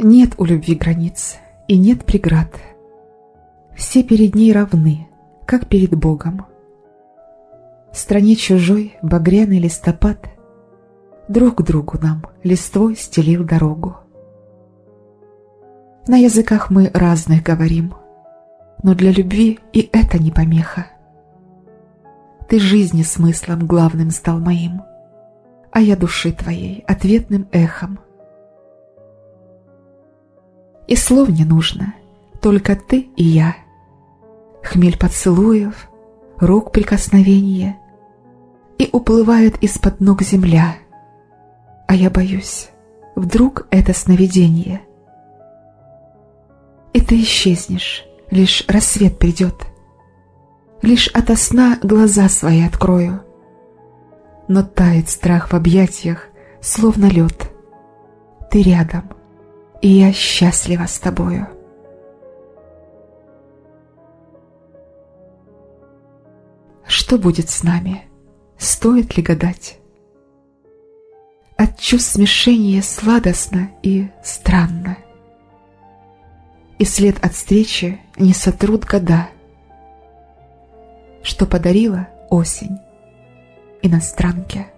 Нет у любви границ и нет преград. Все перед ней равны, как перед Богом. В стране чужой багряный листопад Друг другу нам листвой стелил дорогу. На языках мы разных говорим, Но для любви и это не помеха. Ты жизни смыслом главным стал моим, А я души твоей ответным эхом — и слов не нужно, только ты и я. Хмель поцелуев, рук прикосновения, И уплывает из-под ног земля. А я боюсь, вдруг это сновидение. И ты исчезнешь, лишь рассвет придет. Лишь ото сна глаза свои открою. Но тает страх в объятиях, словно лед. Ты рядом, и я счастлива с тобою. Что будет с нами? Стоит ли гадать? От чувств смешения сладостно и странно. И след от встречи не сотрут года, Что подарила осень иностранке.